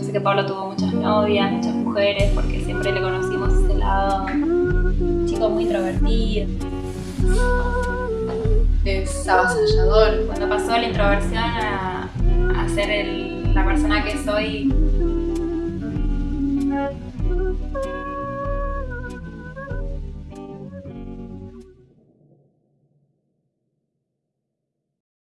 Sé que Pablo tuvo muchas novias, muchas mujeres, porque siempre le conocimos ese lado. Chico muy introvertido. Es avasallador. Cuando pasó la introversión a, a ser el- la persona que soy,